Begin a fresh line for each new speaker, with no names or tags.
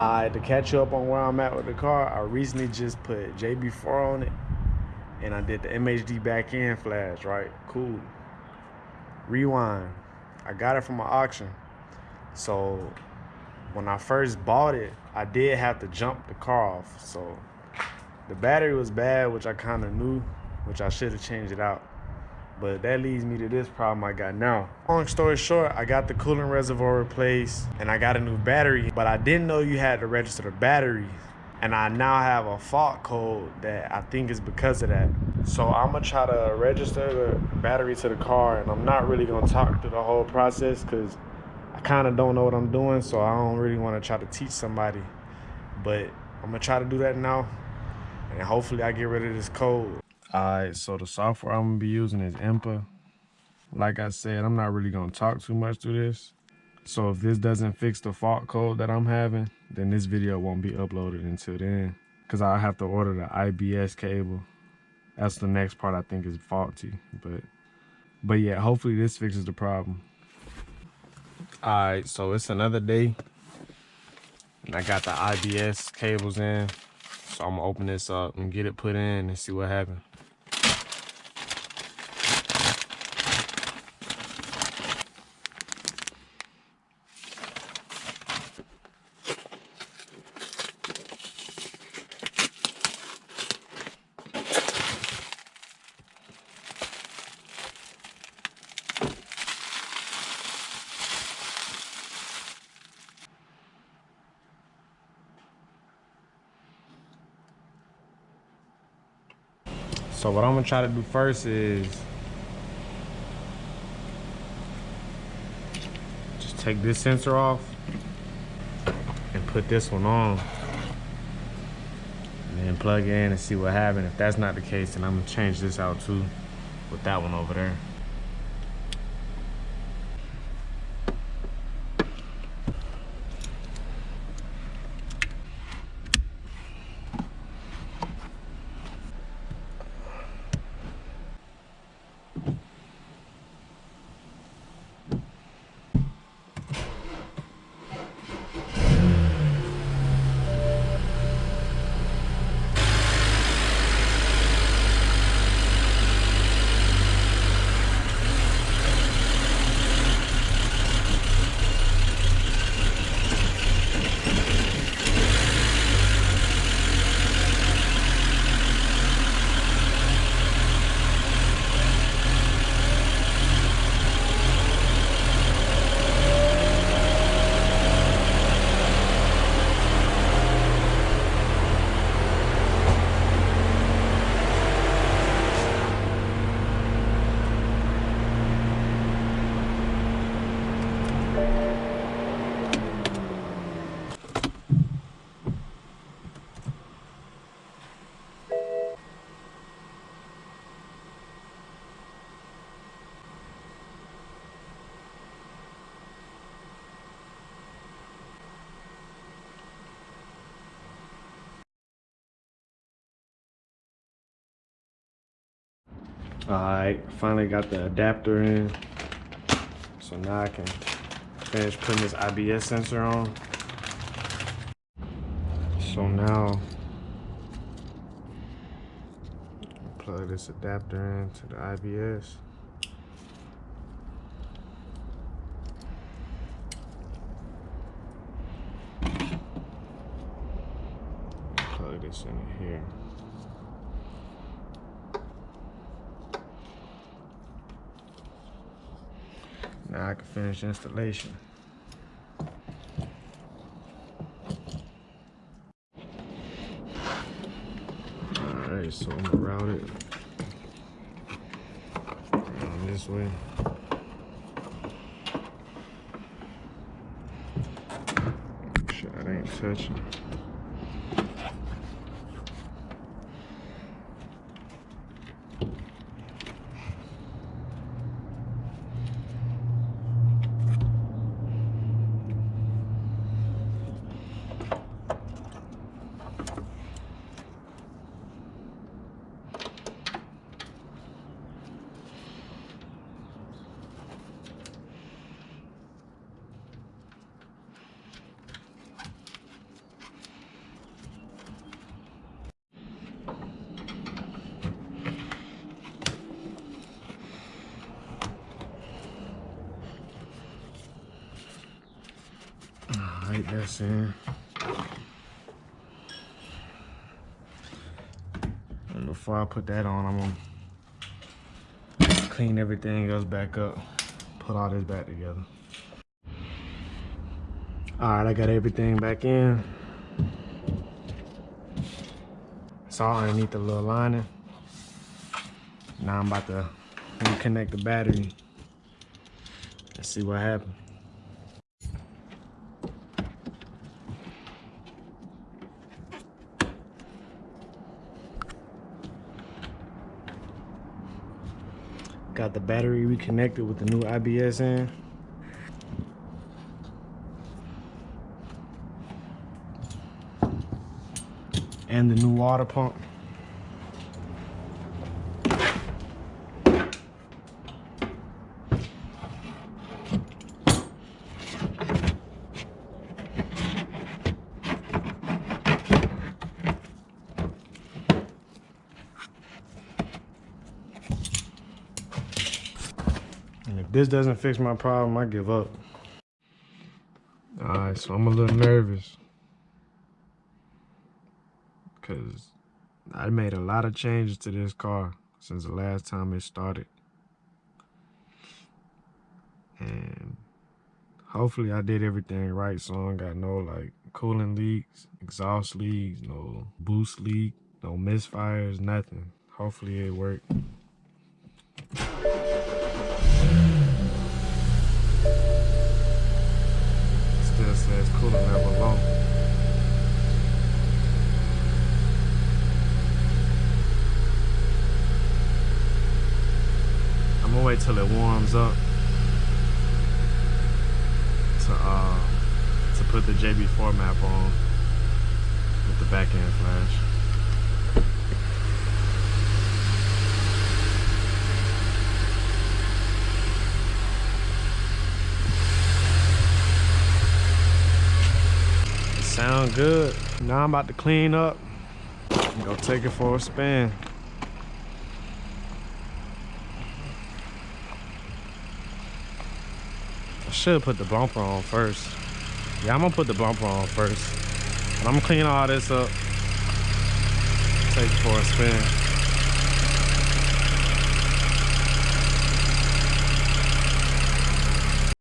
Uh, to catch up on where I'm at with the car, I recently just put JB4 on it and I did the MHD back end flash, right? Cool. Rewind. I got it from an auction. So when I first bought it, I did have to jump the car off. So the battery was bad, which I kind of knew, which I should have changed it out. But that leads me to this problem I got now. Long story short, I got the coolant reservoir replaced and I got a new battery, but I didn't know you had to register the battery. And I now have a fault code that I think is because of that. So I'm gonna try to register the battery to the car and I'm not really gonna talk through the whole process because I kind of don't know what I'm doing. So I don't really wanna try to teach somebody. But I'm gonna try to do that now and hopefully I get rid of this code. All right, so the software I'm gonna be using is INPA. Like I said, I'm not really gonna talk too much through this. So if this doesn't fix the fault code that I'm having, then this video won't be uploaded until then. Cause i'll have to order the IBS cable. That's the next part I think is faulty. But but yeah, hopefully this fixes the problem. All right, so it's another day. And I got the IBS cables in. So I'm gonna open this up and get it put in and see what happens. So what I'm gonna try to do first is just take this sensor off and put this one on. And then plug it in and see what happens. If that's not the case, then I'm gonna change this out too with that one over there. All right, finally got the adapter in. So now I can finish putting this IBS sensor on. So now, plug this adapter into the IBS. Plug this in here. Now I can finish installation. Alright, so I'm gonna route it around this way. Make sure ain't touching. ABS in. And before I put that on, I'm gonna clean everything else back up, put all this back together. All right, I got everything back in. It's all underneath the little lining. Now I'm about to reconnect the battery and see what happens. Got the battery reconnected with the new IBS in. And the new water pump. This doesn't fix my problem, I give up. All right, so I'm a little nervous. Cause I made a lot of changes to this car since the last time it started. And hopefully I did everything right so I don't got no like coolant leaks, exhaust leaks, no boost leak, no misfires, nothing. Hopefully it worked. Wait till it warms up to uh to put the JB4 map on with the back end flash. Sound good. Now I'm about to clean up and go take it for a spin. Should put the bumper on first. Yeah, I'm gonna put the bumper on first. I'm gonna clean all this up. Take it for a spin.